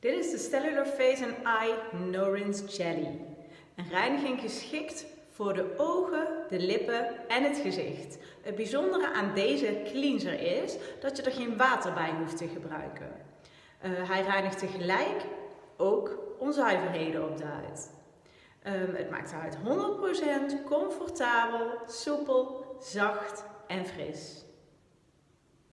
Dit is de Cellular Face and Eye Norin's Jelly. Een reiniging geschikt voor de ogen, de lippen en het gezicht. Het bijzondere aan deze cleanser is dat je er geen water bij hoeft te gebruiken. Uh, hij reinigt tegelijk ook onzuiverheden op de huid. Ehm, het maakt de huid 100% comfortabel, soepel, zacht en fris.